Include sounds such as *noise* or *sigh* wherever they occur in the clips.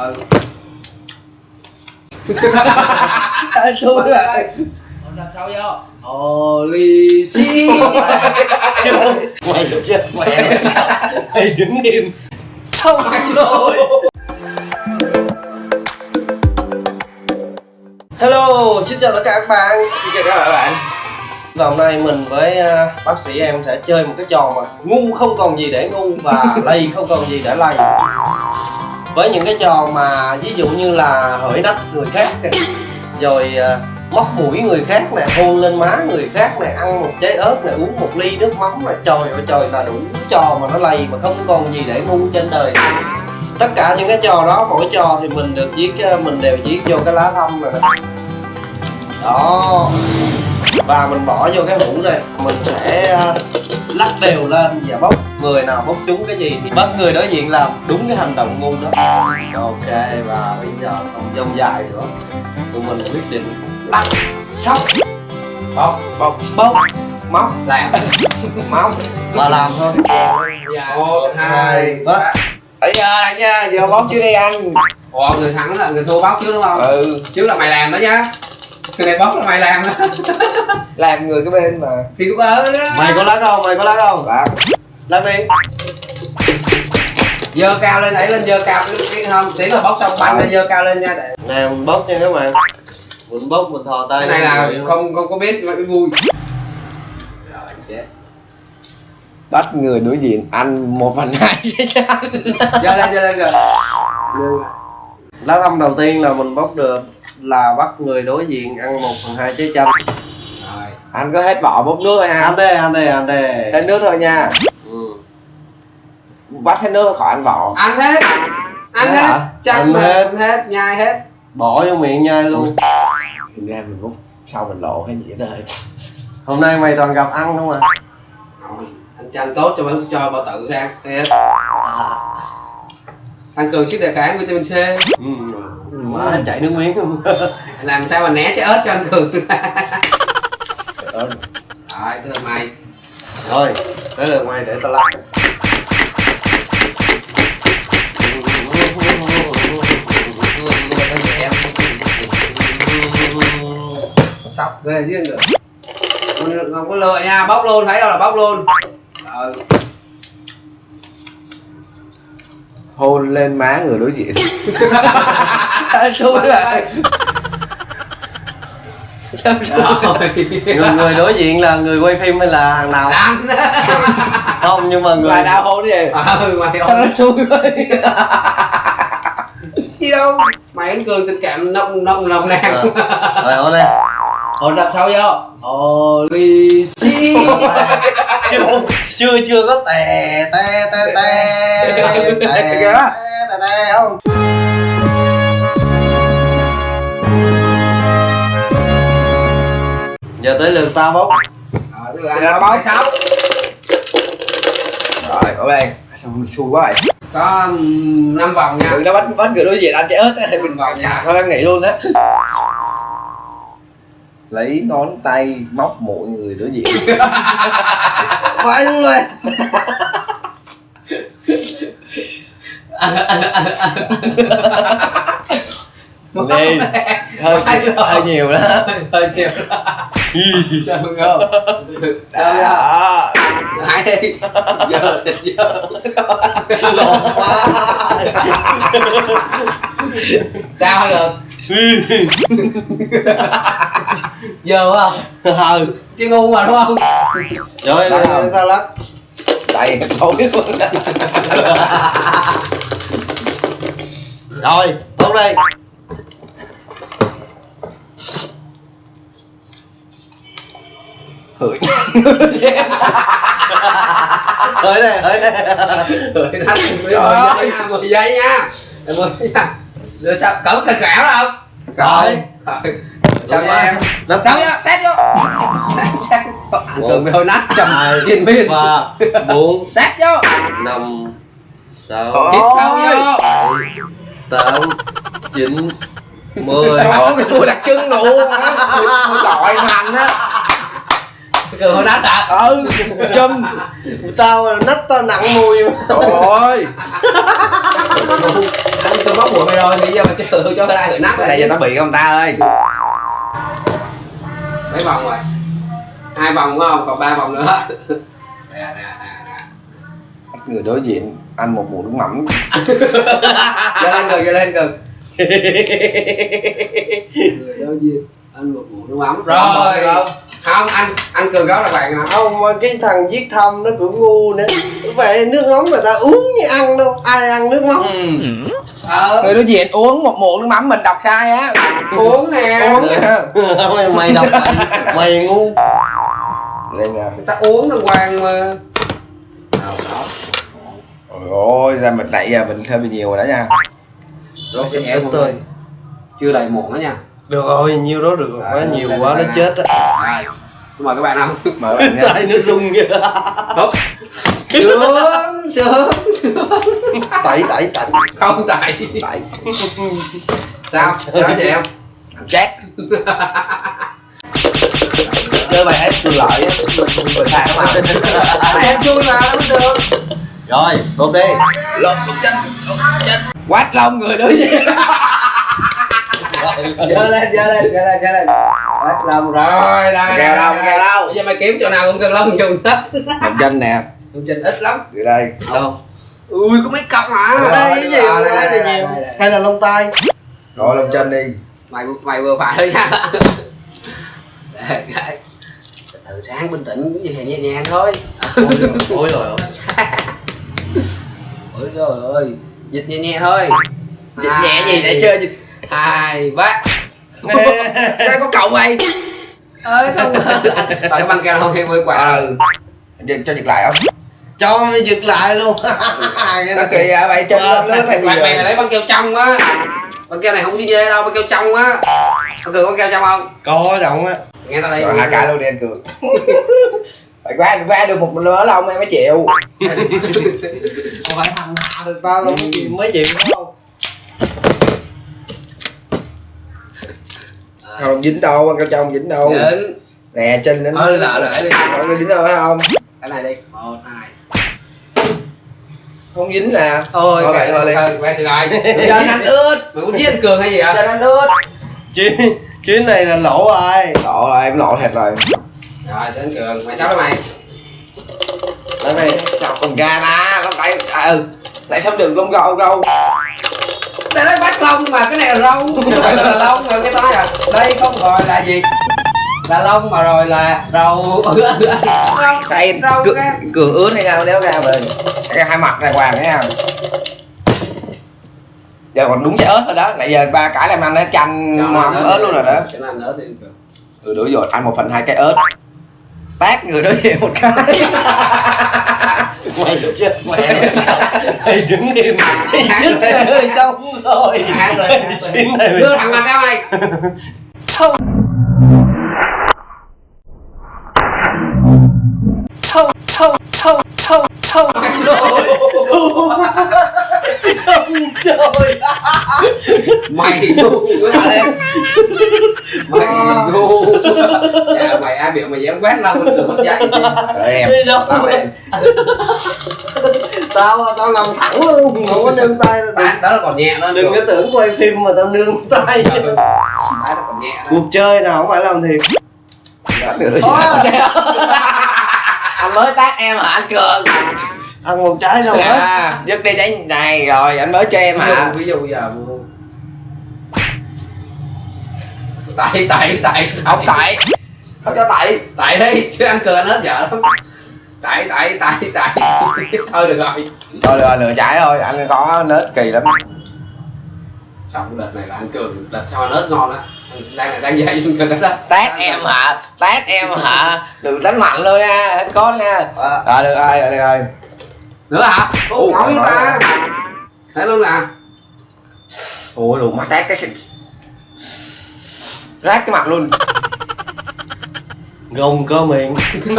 ờ Anh xui lại Ổn đập vô Ồ lì xì Mày chết mẹ Mày đứng im Xong rồi Hello, xin chào tất cả các bạn. Xin chào các bạn. Và hôm nay mình với à, bác sĩ em sẽ chơi một cái trò mà ngu không còn gì để ngu và lầy không còn gì để lầy. Với những cái trò mà ví dụ như là hỡi nách người khác này, Rồi uh, móc mũi người khác nè, hôn lên má người khác nè Ăn một trái ớt nè, uống một ly nước mắm nè Trời ơi trời là đủ trò mà nó lầy mà không còn gì để ngu trên đời. Tất cả những cái trò đó mỗi trò thì mình được viết ờ, mình đều viết vô cái lá thông này nè. Đó. Và mình bỏ vô cái hũ này mình sẽ ờ, lắc đều lên và bốc người nào bốc trúng cái gì thì bắt người đối diện làm đúng cái hành động ngu đó. Ok và bây giờ không dông dài nữa. Tụi mình quyết định lắc sóc. Bóc bốc bốc móc. Làm. Móc. Và làm thôi. Dạ. Một, hai, ba. ấy giờ này nha giờ bốc chưa đi anh. Ủa người thắng là người thua bóc chứ đúng không? ừ. Chứ là mày làm đó nhá. Cái này bóc là mày làm làm người cái bên mà. Thì cũng ở đó. Mày có lá không? Mày có lá không? Lắc lắc đi Dơ cao lên, đẩy lên dơ cao cái, cái không? Tiến là bóc xong bắn lên dơ cao lên nha để nè mình bốc nha các bạn. Mình bốc mình thò tay Cái này là người. không không có biết mà vui. Rồi chết. Bắt người đối diện ăn một phần hai chứ sao *laughs* Dơ lên, dơ lên rồi. Lá thăm đầu tiên là mình bốc được là bắt người đối diện ăn một phần hai trái chanh. Rồi. Ăn có hết vỏ bốc nước thôi ha ăn đây ăn đây ăn đây. Hết nước thôi nha bắt hết nước khỏi ăn vỏ Ăn hết. Ăn hết. hả? Chắc Ăn hết. hết, nhai hết. Bỏ vô miệng nhai luôn. Thực ra mình bốc sau mình lộ hay gì đó hôm nay mày toàn gặp ăn không à? Rồi, Anh cho anh tốt cho bạn cho bao tự sang Thiệt Tăng cường sức đề kháng vitamin C. Ừ. má chảy nước miếng luôn. *laughs* Làm sao mà né trái ớt cho anh cường *laughs* Ờ, Rồi, là mày. Thôi tới lượt mày để tao lắc Sọc về riêng được. Không, có lựa nha, bóc luôn, thấy đâu là bóc luôn. Ờ, hôn lên má người đối diện. *laughs* Lại. rồi. Người, người đối diện là người quay phim hay là hàng nào? Không nhưng mà người là đau hôn gì nó ơi xui vậy Siêu. Mày anh cường tình cảm nông nông nồng nàn. Ờ. rồi ôn đây Ồ làm sao vô? Ồ lì xì Chưa chưa chưa có tè tè tè tè tè tè tè không? Giờ tới lượt tao bốc Ờ tới lượt bốc sáu Rồi bỏ đây. Sao mình xui quá vậy? Có um, năm vòng nha. Đừng nó bắt bắt người đối diện ăn cái ớt ấy, thì mình vào nhà thôi em nghỉ luôn á lấy ngón tay móc mỗi người đối diện *laughs* phải luôn rồi. *laughs* Đi hơi hơi nhiều đó. *laughs* Hơi nhiều sao không đó đó. hãy đi. Giờ thịt giờ. Lộn quá. Sao được Dơ à? *laughs* Ừ. Chứ ngu mà đúng không? Trời ơi, ta lắc Đầy tối luôn. Rồi, tốt đi hửi. Hửi nè hửi nè. Hửi nè. Mười giây nha. Mười giây nha. Rồi sao cẩn cẩn gạo đó không? Rồi. Sao vậy em? Lấp sao vậy? Xét vô. *laughs* Xét vô. Anh bị hơi nát trầm trên biên. 3 4 Xét vô. năm sáu Tiếp sao vô. 8 9 10 Trời ơi, tôi đặt chân luôn. Tôi gọi hành á cười hồi nát hả ừ chum tao nách tao nặng mùi mà trời ơi *laughs* anh cường bóc mũi mày rồi thì giờ mà chờ cho cái ai hưởng nắp cái này cho nó bị không ta ơi mấy vòng rồi hai vòng phải không còn ba vòng nữa nè nè nè người đối diện ăn một muỗng nước mắm. Giơ lên cường giơ lên cường người đối diện anh một muỗng nước mắm rồi không không anh anh cường đó là bạn nào không mà cái thằng viết thăm nó cũng ngu nữa. Vậy nước mắm người ta uống như ăn đâu ai ăn nước mắm? Ừ. ờ. Người đối diện uống một muỗng nước mắm mình đọc sai á. Uống nè. Uống nè. Mày, mày đọc mày ngu. Đây nè người ta uống đàng hoàng mà. Nào đó. Ôi ôi ra mình nãy giờ mình hơi bị nhiều rồi đó nha. Rồi sẽ em thôi chưa đầy muỗng đó nha được rồi nhiêu đó được rồi. Quá nhiều quá nó chết á. Mời các bạn ăn mời bạn nha. Tay nó rung kìa. Húp. sướng sướng. Sướng tẩy tẩy tẩy. Không tại tại sao? Sao chị em? Chết. Chơi bài hết từ lợi á. Mà. Tại em chui mà không được. Rồi tốt đi. Lột lột chân lột chân quát lông người đối giơ lên giơ lên Hết lông rồi đây Kèo đâu, kèo đâu? bây giờ mày kiếm chỗ nào cũng cần lông dùng hết. Lột chân nè. Dùng trình ít lắm. Từ đây. Đâu? Ui có mấy cặp mà ở đây cái gì? Ờ, không đây, nhiều đây, đây. hay là lông tay rồi lột chân đi. Mày mày vừa phải thôi nha. Đây, cái. từ từ sáng bình tĩnh cái gì nhẹ nhàng thôi. Ôi rồi ôi *laughs* ôi trời ơi dịch nhẹ nhẹ thôi. Dịch nhẹ gì để chơi dịch hai ba. Đây có cậu mày ơi không rồi cái băng keo không hay mới quả. Ờ. Cho, cho dịch lại không? Cho giật lại luôn. *laughs* Cái nó này- kỳ à mày chân lên lướt hay gì mày mày vậy phải lấy băng keo trong á. Băng keo này không xin dê đâu băng keo trong á. Có cường băng keo trong không? Có giọng á. Nghe tao đây. Rồi hai cái luôn đi anh cường *laughs* phải qua qua được một lứa là ông em mới chịu. Không phải thằng nào được tao đâu mới chịu mới chịu đúng không không dính đâu ăn cao trong dính đâu. Dính. Nè chân đến ờ lỡ lại đi. Người dính đâu phải không? Cái này đi. Một hai. Không dính nè. Thôi Thôi kệ vậy thôi đi. quen từ rồi chân anh ướt. Mày muốn giết anh cường hay gì hả chân anh ướt. Chuyến chuyến này là lỗ rồi lộ rồi em lộ thiệt rồi. Rồi anh cường. Mày sao đó mày? Đây này sao không ra na không tại ừ. Lại xong đường lông gâu gâu đây nói bắt lông mà cái này là râu không phải là lông mà cái tay à đây không gọi là gì? Là lông mà rồi là râu Râu, đây râu cường, cường ướt hay sao đéo ra rồi cái hai mặt này hoàng thấy không giờ còn đúng trái ớt rồi đó nãy giờ ba cái làm ăn nó chanh mắm ớt luôn rồi đó. cho nên ớt đi. Từ đối dột ăn một phần hai cái ớt tát người đối diện một cái. Mày chết mẹ mày đứng im mày chết hơi xong rồi. Hát rồi, rồi. chuyến này đưa thằng mặt ra mày xong xong xong xong xong. Xong trời mày ngu quá lên *laughs* dạ mày ai biểu mày dám quét lông anh cường mất dạy rồi em tao em. *laughs* Tao tao làm thẳng luôn không có nương tay đâu. bạn đó là còn nhẹ đó đừng có tưởng quay phim mà tao nương tay. Đó cuộc chơi nào không phải làm thiệt bắt đối diện *laughs* anh mới tát em hả? Anh cường ăn một trái rồi á à dứt đi trái này rồi anh mới cho em hả? Ví dụ giờ tại tại tại. Ông tại. Không cho tại. Tại đi chứ anh anh hết vợ lắm. Tại tại tại tại. Thôi được rồi. Thôi lừa lừa trái thôi. Anh có nết kỳ lắm. Xong đợt này là anh cường đợt sau ớt ngon á đang này đang dạy anh cường đó. Tát em hả? Tát em hả? Đừng đánh mạnh luôn nha. Anh có nha. À, rồi được rồi được rồi. Nữa hả? Ủa, nói ta. thấy luôn nè. Ủa đủ mà tát cái rát cái mặt luôn. *laughs* Gồng cơ miệng. *laughs*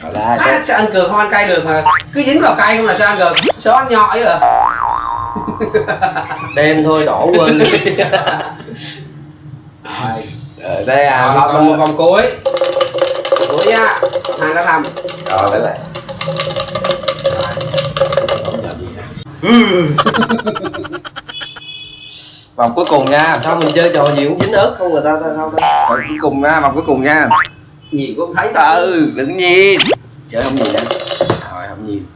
Rồi là à, sao anh cường không ăn cay được mà. Cứ dính vào cay không là sao anh cường sao anh nhọi à đen thôi đổ quên đi. Rồi. Đây à còn, còn một vòng cuối. Cuối nha. Hai đã làm. Rồi lấy lại *laughs* vòng cuối cùng nha sao mình chơi trò gì cũng dính ớt không người ta ta sao ta? Vòng cuối cùng nha vòng cuối cùng nha. Nhìn cũng thấy đâu. Ừ đừng nhìn. Chơi không nhìn nha rồi không nhìn.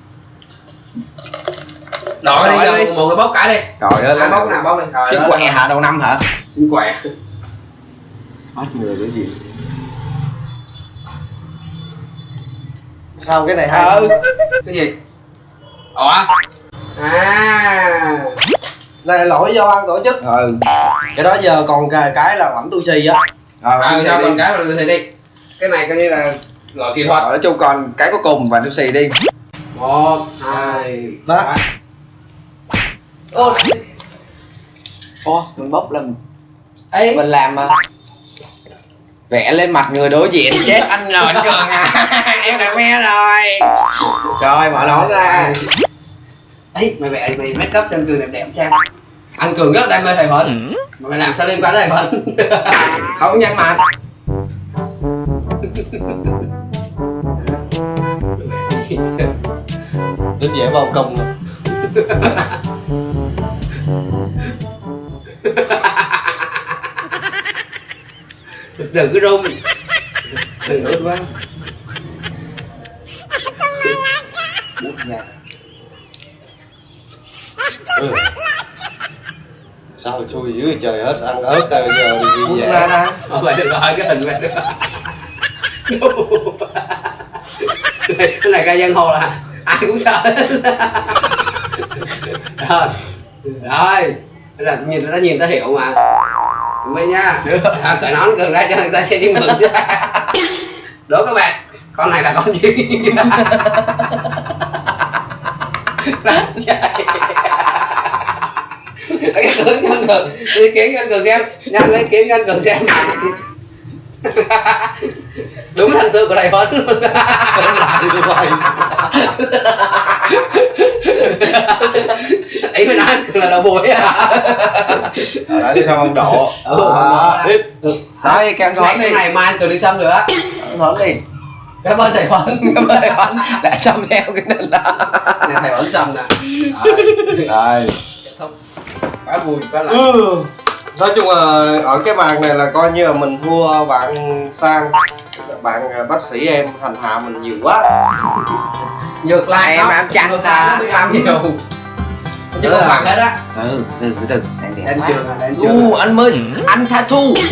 Đội đi giờ đi. một người bốc cả đi. Trời ơi bốc nào bốc đi rồi xin quẹ hả? Đầu năm hả? Xin quẹ bắt người đối diện sao cái này hay? Ừ cái gì? Ủa? À này lỗi do ban tổ chức. Ừ. Cái đó giờ còn cái, cái là bảnh tu xì á. Rồi à, sao con cái mà tôi đi? Cái này coi như là loại kỹ thuật. Rồi, nói chung còn cái cuối cùng và tôi xì đi. Một hai ba. ô ô mình bốc làm ấy mình làm mà. Vẽ lên mặt người đối diện *laughs* chết anh rồi anh cường à. *laughs* Em đã me rồi. Rồi mở nón ra ấy mày vẽ mày make up cho anh cường đẹp đẹp xem. Anh cường rất đam mê thầy thuận mà mày làm sao liên quan tới thầy thuận *laughs* không nhăn mặt đến dễ vào công rồi đừng cứ run. Đừng run. quá ừ. sao chui dưới trời hết ăn ớt rồi giờ đi về. ra ra mày đừng hỏi cái hình mày đừng cái này ca dân hồ là ai cũng sợ. Rồi. Rồi. Là nhìn ta nhìn ta hiểu mà. Vậy nha. À, cởi nón gần ra cho người ta sẽ đi mừng đố các bạn con này là con gì *laughs* cái hướng anh cường lấy cho anh cường xem. Nhanh lấy cho anh cường xem. *laughs* Đúng thành tựu của đại huấn luôn. *laughs* Ấy mới nói là đầu bùi à ở đó đi theo ông đi. Kem cái thoáng đi. cái này mai cường đi xăm nữa thoáng đi. Cảm ơn thầy huấn *laughs* cảm ơn thầy Huấn đã xong theo cái này là thầy huấn xăm nè. Rồi, rồi. Xong quá vui quá là ừ. nói chung là ở cái màn này là coi như là mình thua bạn sang. Bạn à, bác sĩ em hành hạ mình nhiều quá. Ngược lại Em lại nó là- ăn nhiều chứ là- bằng hết á từ từ từ từ. Anh đẹp đến quá. trường đến trường u anh mới anh tha thu. *laughs*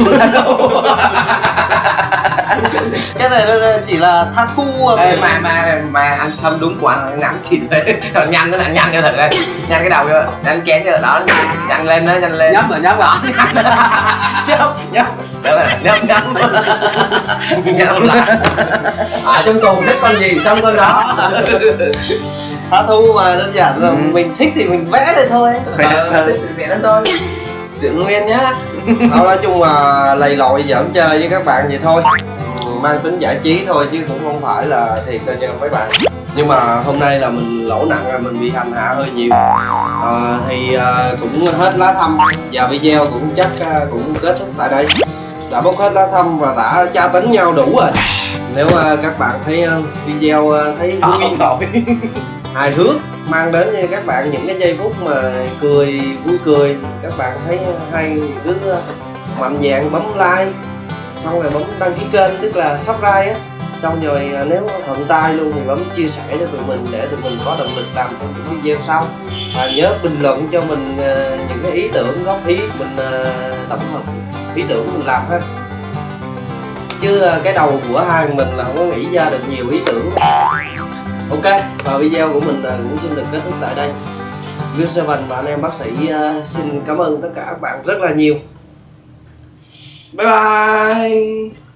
Cái này nó chỉ là tha thu. Ê, mà mà mà anh xăm đúng của anh ngắn thì thế *laughs* nhanh nó là nhanh cho thật đây. Nhanh cái đầu vô. Nhanh chén cho đó. Nhanh lên đó nhanh lên. Nhấp rồi nhấp rồi. Nhấp. Nhấp nhấp nhấp. Nhấp lại. *laughs* Ở trong tù thích con gì xong con đó tha thu mà đơn giản là Ừ. mình thích thì mình vẽ lên thôi. Ờ thích thì vẽ lên thôi. Giữ nguyên nhá. Thôi nói chung là lầy lội giỡn chơi với các bạn vậy thôi. Mang tính giải trí thôi chứ cũng không phải là thiệt đâu nha mấy bạn. Nhưng mà hôm nay là mình lỗ nặng là mình bị hành hạ hơi nhiều. Ờ, thì ờ, cũng hết lá thăm. Và video cũng chắc ờ, cũng kết thúc tại đây. Đã bốc hết lá thăm và đã tra tấn nhau đủ rồi. Nếu ờ, các bạn thấy ờ, video ờ, thấy vui *laughs* hài hước. Mang đến cho các bạn những cái giây phút mà cười, vui cười. Các bạn thấy hay cứ ờ, mạnh dạn bấm like, xong rồi bấm đăng ký kênh, tức là subscribe á. Xong rồi ờ, nếu thuận tay luôn thì bấm chia sẻ cho tụi mình để tụi mình có động lực làm những video sau. Và nhớ bình luận cho mình ờ, những cái ý tưởng, góp ý mình tổng hợp ý tưởng mình làm ha. Chứ cái đầu của hai mình là không có nghĩ ra được nhiều ý tưởng ok, và video của mình cũng xin được kết thúc tại đây. Good Seven và anh em bác sĩ ờ, xin cảm ơn tất cả các bạn rất là nhiều. Bye bye!